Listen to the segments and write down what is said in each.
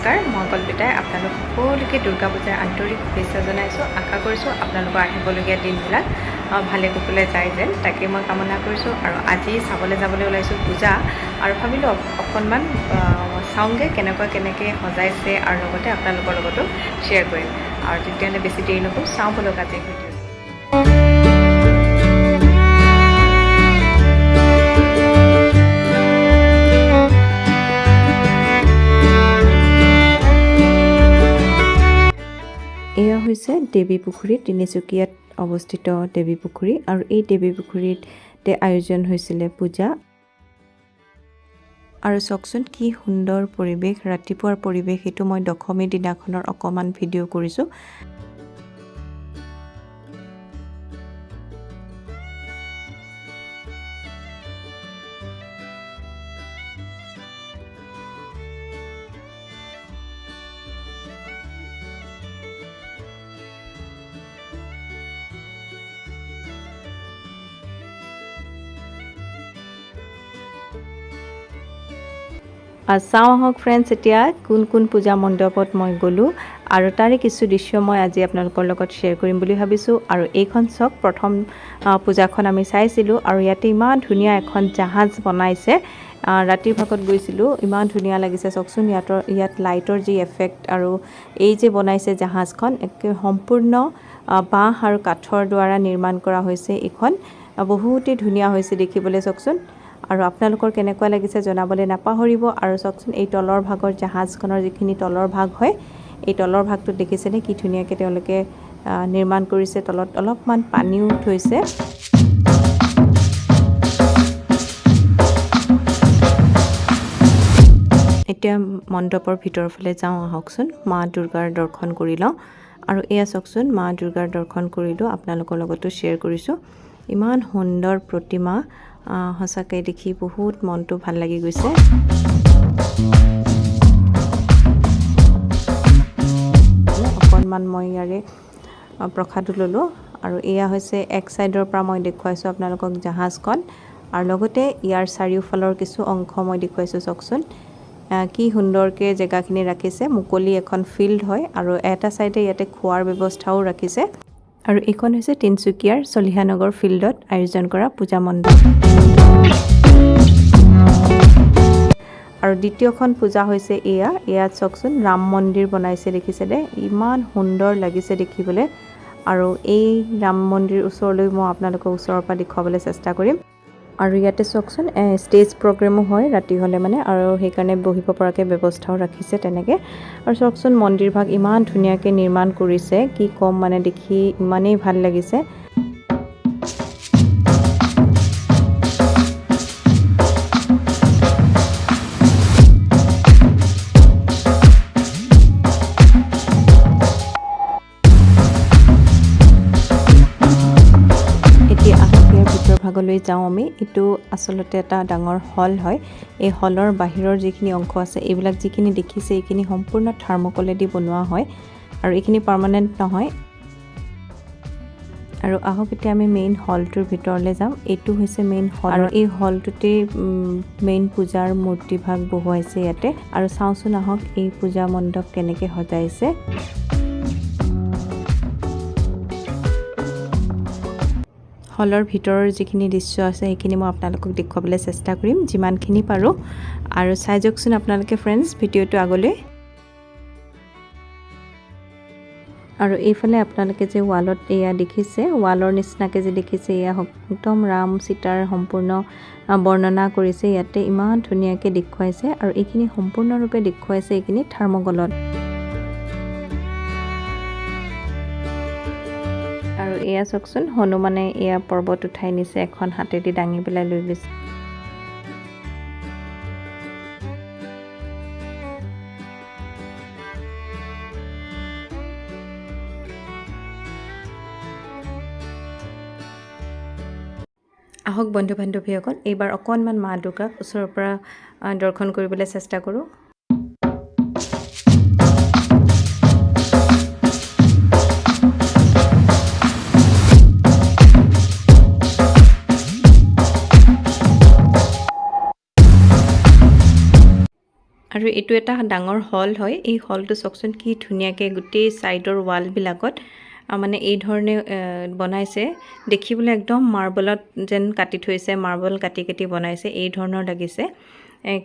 নমস্কাৰ মই কল্পিতাই আপোনালোক সকলোকে দুৰ্গা পূজাৰ আন্তৰিক শুভেচ্ছা জনাইছোঁ। আশা কৰিছোঁ আপোনালোকৰ আহিবলগীয়া দিনবিলাক ভালে কুশলে যায় যেন। তাকে মই কামনা কৰিছোঁ আৰু আজি চাবলৈ যাবলৈ ওলাইছোঁ পূজা আৰু ভাবিলোঁ অক- অকণমান চাওঁগৈ কেনেকুৱা কেনেকৈ সজাইছে আৰু লগতে আপোনালোকৰ লগতো শ্বেয়াৰ কৰিম। আৰু তেতিয়াহ'লে বেছি দেৰি নকৰোঁ চাওঁ বলক আজিৰ ভিডিঅ' এয়া হৈছে দেৱী পুখুৰী তিনিচুকীয়াত অৱস্থিত দেৱী পুখুৰী আৰু এই দেৱী পুখুৰীতে আয়োজন হৈছিলে পূজা। আৰু চাওকচোন কি সুন্দৰ পৰিৱেশ ৰাতিপুৱাৰ পৰিৱেশ সেইটো মই দশমী দিনাখনৰ অকণমান ভিডিঅ' কৰিছোঁ। চাওঁ আহক ফ্ৰেণ্ডছ এতিয়া কোন কোন পূজা মণ্ডপত মই গ'লোঁ। আৰু তাৰে কিছু দৃশ্য মই আজি আপোনালোকৰ লগত শ্বেয়াৰ কৰিম বুলি ভাবিছোঁ। আৰু এইখন চাওক প্ৰথম পূজাখন আমি চাইছিলোঁ। আৰু ইয়াতে ইমান ধুনীয়া এখন জাহাজ বনাইছে। ৰাতিৰ ভাগত গৈছিলোঁ। ইমান ধুনীয়া লাগিছে চাওকচোন ইয়াতৰ ইয়াত লাইটৰ যি এফেক্ট আৰু এই যে বনাইছে জাহাজখন একে সম্পূৰ্ণ বাঁহ আৰু কাঠৰ দ্বাৰা নিৰ্মাণ কৰা হৈছে এইখন। বহুতেই ধুনীয়া হৈছে দেখিবলৈ চাওকচোন আৰু আপোনালোকৰ কেনেকুৱা লাগিছে জনাবলৈ নাপাহৰিব। আৰু চাওকচোন এই তলৰ ভাগৰ জাহাজখনৰ যিখিনি তলৰ ভাগ হয় এই তলৰ ভাগটোত দেখিছেনে কি ধুনীয়াকৈ তেওঁলোকে নিৰ্মাণ কৰিছে। তলত অলপমান পানীও থৈছে। এতিয়া মণ্ডপৰ ভিতৰৰ ফালে যাওঁ আহকচোন। মা দুৰ্গাৰ দৰ্শন কৰি লওঁ। আৰু এয়া চাওকচোন মা দুৰ্গাৰ দৰ্শন কৰিলোঁ আপোনালোকৰ লগতো শ্বেয়াৰ কৰিছোঁ। ইমান সুন্দৰ প্ৰতিমা। সঁচাকৈ দেখি বহুত মনটো ভাল লাগি গৈছে। অকণমান মই ইয়াৰে প্ৰসাদো ল'লোঁ। আৰু এয়া হৈছে এক ছাইডৰ পৰা মই দেখুৱাইছোঁ আপোনালোকক জাহাজখন। আৰু লগতে ইয়াৰ চাৰিওফালৰ কিছু অংশ মই দেখুৱাইছোঁ চাওকচোন। কি সুন্দৰকৈ জেগাখিনি ৰাখিছে। মুকলি এখন ফিল্ড হয় আৰু এটা ছাইডে ইয়াতে খোৱাৰ ব্যৱস্থাও ৰাখিছে। আৰু এইখন হৈছে তিনিচুকীয়াৰ চলিহানগৰ ফিল্ডত আয়োজন কৰা পূজা মণ্ডপ। আৰু দ্বিতীয়খন পূজা হৈছে এয়া। ইয়াত চাওকচোন ৰাম মন্দিৰ বনাইছে দেখিছেনে ইমান সুন্দৰ লাগিছে দেখিবলৈ। আৰু এই ৰাম মন্দিৰ ওচৰলৈ মই আপোনালোকক ওচৰৰ পৰা দেখুৱাবলৈ চেষ্টা কৰিম। আৰু ইয়াতে চাওকচোন ষ্টেজ প্ৰগ্ৰেমো হয় ৰাতি হ'লে মানে আৰু সেইকাৰণে বহিব পৰাকৈ ব্যৱস্থাও ৰাখিছে তেনেকৈ। আৰু চাওকচোন মন্দিৰভাগ ইমান ধুনীয়াকৈ নিৰ্মাণ কৰিছে কি ক'ম মানে দেখি ইমানেই ভাল লাগিছে। ভাগলৈ যাওঁ আমি এইটো আচলতে এটা ডাঙৰ হল হয়। এই হলৰ বাহিৰৰ যিখিনি অংশ আছে এইবিলাক যিখিনি দেখিছে এইখিনি সম্পূৰ্ণ থাৰ্মকলেদি বনোৱা হয় আৰু এইখিনি পাৰ্মানেণ্ট নহয়। আৰু আহক এতিয়া আমি মেইন হলটোৰ ভিতৰলৈ যাম। এইটো হৈছে মেইন হল। আৰু এই হলটোতেই মেইন পূজাৰ মূৰ্তিভাগ বহুৱাইছে ইয়াতে। আৰু চাওঁচোন আহক এই পূজা মণ্ডপ কেনেকৈ সজাইছে। হলৰ ভিতৰৰ যিখিনি দৃশ্য আছে সেইখিনি মই আপোনালোকক দেখুৱাবলৈ চেষ্টা কৰিম যিমানখিনি পাৰোঁ। আৰু চাই যাওকচোন আপোনালোকে ফ্ৰেণ্ডছ ভিডিঅ'টো আগলৈ। আৰু এইফালে আপোনালোকে যে ৱালত এয়া দেখিছে ৱালৰ নিচিনাকৈ যে দেখিছে এয়া একদম ৰাম সীতাৰ সম্পূৰ্ণ বৰ্ণনা কৰিছে। ইয়াতে ইমান ধুনীয়াকৈ দেখুৱাইছে আৰু এইখিনি সম্পূৰ্ণৰূপে দেখুৱাইছে এইখিনি থাৰ্মকলত। আৰু এয়া চাওকচোন হনুমানে এয়া পৰ্বত উঠাই নিছে এখন হাতেদি দাঙি পেলাই লৈ গৈছে। আহক বন্ধু বান্ধৱীসকল এইবাৰ অকণমান মা দুৰ্গাক ওচৰৰ পৰা দৰ্শন কৰিবলৈ চেষ্টা কৰোঁ। আৰু এইটো এটা ডাঙৰ হল হয়। এই হলটো চাওকচোন কি ধুনীয়াকৈ গোটেই ছাইডৰ ৱালবিলাকত মানে এই ধৰণে বনাইছে। দেখিবলৈ একদম মাৰ্বলত যেন কাটি থৈছে মাৰ্বল কাটি কাটি বনাইছে এই ধৰণৰ লাগিছে।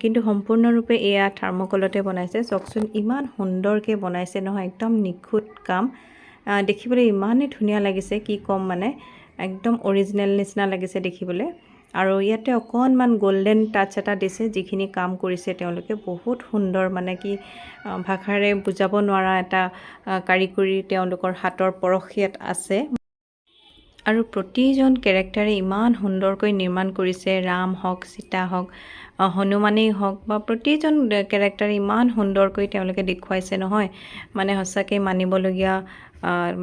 কিন্তু সম্পূৰ্ণৰূপে এয়া থাৰ্মকলতে বনাইছে। চাওকচোন ইমান সুন্দৰকৈ বনাইছে নহয় একদম নিখুঁত কাম। দেখিবলৈ ইমানেই ধুনীয়া লাগিছে কি ক'ম মানে একদম অৰিজিনেল নিচিনা লাগিছে দেখিবলৈ। আৰু ইয়াতে অকণমান গল্ডেন টাচ এটা দিছে যিখিনি কাম কৰিছে তেওঁলোকে বহুত সুন্দৰ মানে কি ভাষাৰে বুজাব নোৱাৰা এটা কাৰিকৰী তেওঁলোকৰ হাতৰ পৰশ ইয়াত আছে। আৰু প্ৰতিজন কেৰেক্টাৰে ইমান সুন্দৰকৈ নিৰ্মাণ কৰিছে ৰাম হওক সীতা হওক হনুমানেই হওক বা প্ৰতিজন কেৰেক্টাৰে ইমান সুন্দৰকৈ তেওঁলোকে দেখুৱাইছে নহয় মানে সঁচাকৈ মানিবলগীয়া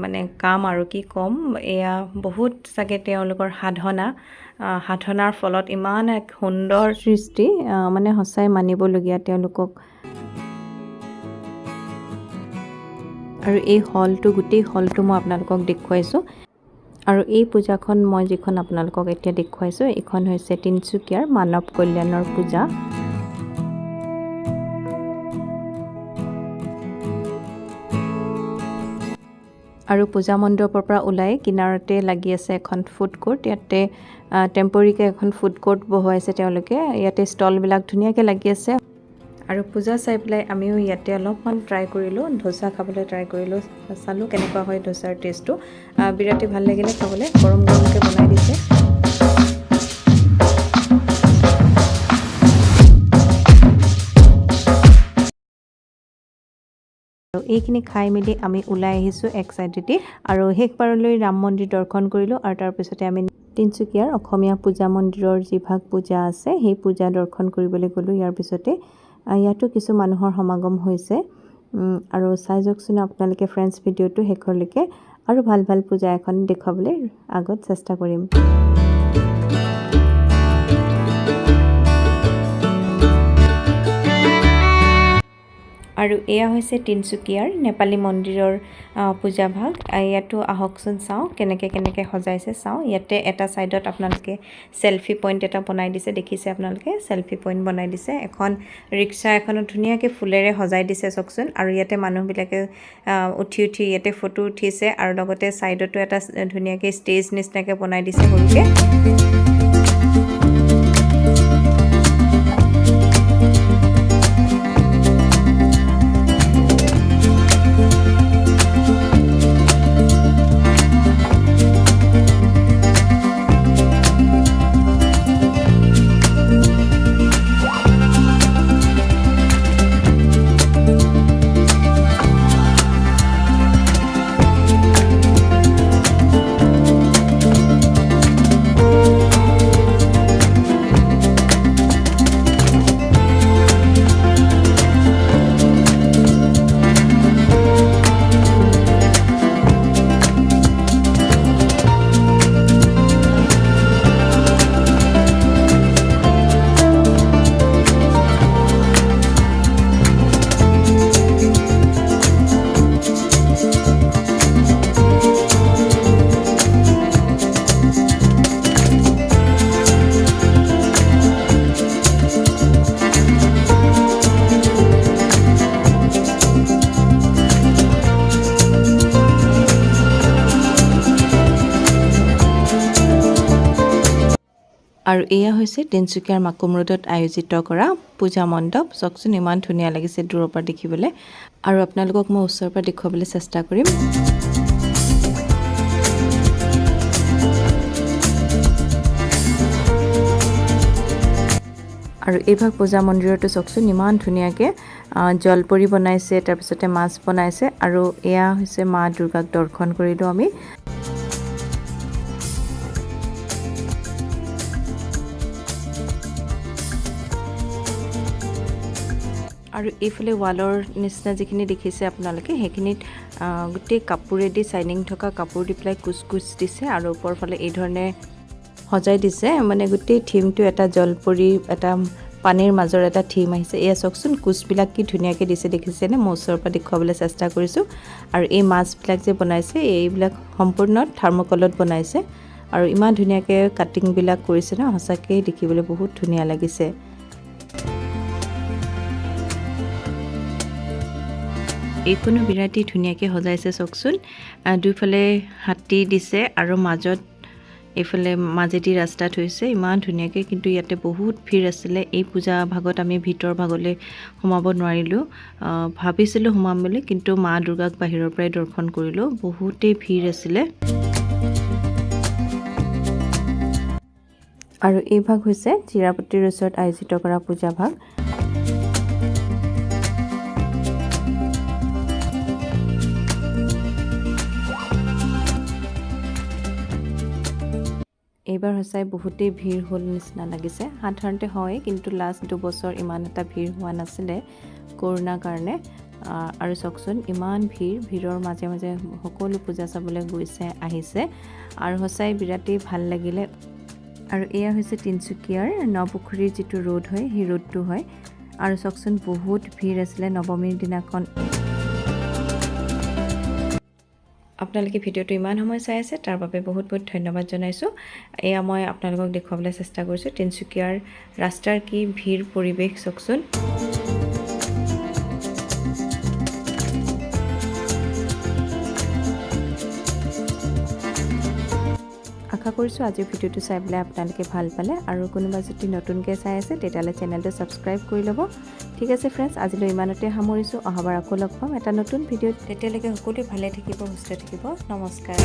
মানে কাম আৰু কি ক'ম এয়া বহুত চাগে তেওঁলোকৰ সাধনা। সাধনাৰ ফলত ইমান এক সুন্দৰ সৃষ্টি মানে সঁচাই মানিবলগীয়া তেওঁলোকক। আৰু এই হলটো গোটেই হলটো মই আপোনালোকক দেখুৱাইছোঁ। আৰু এই পূজাখন মই যিখন আপোনালোকক এতিয়া দেখুৱাইছোঁ এইখন হৈছে তিনিচুকীয়াৰ মানৱ কল্যাণৰ পূজা। আৰু পূজা মণ্ডপৰ পৰা ওলাই কিনাৰতে লাগি আছে এখন ফুড কোৰ্ট ইয়াতে টেম্পৰীকৈ এখন ফুড কোৰ্ট বহুৱাইছে তেওঁলোকে। ইয়াতে ষ্টলবিলাক ধুনীয়াকৈ লাগি আছে। আৰু পূজা চাই পেলাই আমিও ইয়াতে অলপমান ট্ৰাই কৰিলোঁ। ধোচা খাবলৈ ট্ৰাই কৰিলোঁ। চালোঁ কেনেকুৱা হয় ধোচাৰ টেষ্টটো বিৰাটেই ভাল লাগিলে খাবলৈ। গৰম গৰমকৈ বনাই দিছে। আৰু এইখিনি খাই মেলি আমি ওলাই আহিছোঁ এক চাইডেদি আৰু শেষবাৰলৈ ৰাম মন্দিৰ দৰ্শন কৰিলোঁ আৰু তাৰপিছতে আমি তিনিচুকীয়াৰ অসমীয়া পূজা মন্দিৰৰ যিভাগ পূজা আছে সেই পূজা দৰ্শন কৰিবলৈ গ'লোঁ। ইয়াৰ পিছতে ইয়াতো কিছু মানুহৰ সমাগম হৈছে। আৰু চাই যাওকচোন আপোনালোকে ফ্ৰেণ্ডছ ভিডিঅ'টো শেষলৈকে আৰু ভাল ভাল পূজা এখন দেখুৱাবলৈ আগত চেষ্টা কৰিম। আৰু এয়া হৈছে তিনিচুকীয়াৰ নেপালী মন্দিৰৰ পূজাভাগ ইয়াতো আহকচোন চাওঁ কেনেকৈ কেনেকৈ সজাইছে চাওঁ। ইয়াতে এটা ছাইডত আপোনালোকে চেলফি পইণ্ট এটা বনাই দিছে দেখিছে আপোনালোকে? চেলফি পইণ্ট বনাই দিছে। এখন ৰিক্সা এখনত ধুনীয়াকৈ ফুলেৰে সজাই দিছে চাওকচোন আৰু ইয়াতে মানুহবিলাকে উঠি উঠি ইয়াতে ফটো উঠিছে। আৰু লগতে ছাইডতো এটা ধুনীয়াকৈ ষ্টেজ নিচিনাকৈ বনাই দিছে সৰুকৈ। আৰু এয়া হৈছে তিনিচুকীয়াৰ মাকুম ৰোডত আয়োজিত কৰা পূজা মণ্ডপ। চাওকচোন ইমান ধুনীয়া লাগিছে দূৰৰ পৰা দেখিবলৈ। আৰু আপোনালোকক মই ওচৰৰ পৰা দেখুৱাবলৈ চেষ্টা কৰিম। আৰু এইভাগ পূজা মন্দিৰতো চাওকচোন ইমান ধুনীয়াকৈ জলপৰি বনাইছে তাৰপিছতে মাছ বনাইছে। আৰু এয়া হৈছে মা দুৰ্গাক দৰ্শন কৰিলোঁ আমি। আৰু এইফালে ৱালৰ নিচিনা যিখিনি দেখিছে আপোনালোকে সেইখিনিত গোটেই কাপোৰেদি চাইনিং থকা কাপোৰ দি পেলাই কুচ কুচ দিছে আৰু ওপৰ ফালে এই ধৰণে সজাই দিছে। মানে গোটেই থিমটো এটা জলপৰি এটা পানীৰ মাজৰ এটা থিম আহিছে। এয়া চাওকচোন কুচবিলাক কি ধুনীয়াকৈ দিছে দেখিছেনে? মই ওচৰৰ পৰা দেখুৱাবলৈ চেষ্টা কৰিছোঁ। আৰু এই মাছবিলাক যে বনাইছে এইবিলাক সম্পূৰ্ণ থাৰ্মকলত বনাইছে। আৰু ইমান ধুনীয়াকৈ কাটিংবিলাক কৰিছে ন? সঁচাকৈ দেখিবলৈ বহুত ধুনীয়া লাগিছে। এইখনো বিৰাটেই ধুনীয়াকৈ সজাইছে চাওকচোন দুইফালে হাতী দিছে আৰু মাজত এইফালে মাজেদি ৰাস্তা থৈছে। ইমান ধুনীয়াকৈ কিন্তু ইয়াতে বহুত ভিৰ আছিলে। এই পূজা ভাগত আমি ভিতৰ ভাগলৈ সোমাব নোৱাৰিলোঁ। ভাবিছিলোঁ সোমাম বুলি কিন্তু মা দুৰ্গাক বাহিৰৰ পৰাই দৰ্শন কৰিলোঁ। বহুতেই ভিৰ আছিলে। আৰু এই ভাগ হৈছে চিৰাপতিৰ ওচৰত আয়োজিত কৰা পূজা ভাগ। এইবাৰ সঁচাই বহুতেই ভিৰ হ'ল নিচিনা লাগিছে। সাধাৰণতে হয় কিন্তু লাষ্ট দুবছৰ ইমান এটা ভিৰ হোৱা নাছিলে কৰোণাৰ কাৰণে। আৰু চাওকচোন ইমান ভিৰ ভিৰৰ মাজে মাজে সকলো পূজা চাবলৈ গৈছে আহিছে। আৰু সঁচাই বিৰাটেই ভাল লাগিলে। আৰু এয়া হৈছে তিনিচুকীয়াৰ নপুখুৰীৰ যিটো ৰোড হয় সেই ৰোডটো হয়। আৰু চাওকচোন বহুত ভিৰ আছিলে নৱমীৰ দিনাখন। আপোনালোকে ভিডিঅ'টো ইমান সময় চাই আছে তাৰ বাবে বহুত বহুত ধন্যবাদ জনাইছোঁ। এয়া মই আপোনালোকক দেখুৱাবলৈ চেষ্টা কৰিছোঁ তিনিচুকীয়াৰ ৰাস্তাৰ কি ভিৰ পৰিৱেশ চাওকচোন। আশা কৰিছোঁ আজিৰ ভিডিঅ'টো চাই পেলাই আপোনালোকে ভাল পালে আৰু কোনোবা যদি নতুনকৈ চাই আছে তেতিয়াহ'লে চেনেলটো ছাবস্ক্ৰাইব কৰি ল'ব। ঠিক আছে ফ্ৰেণ্ডছ আজিলৈ ইমানতে সামৰিছোঁ। অহাবাৰ আকৌ লগ পাম। এটা নতুন ভিডিঅ'ত তেতিয়ালৈকে সকলোৱে ভালে থাকিব সুস্থ থাকিব। নমস্কাৰ।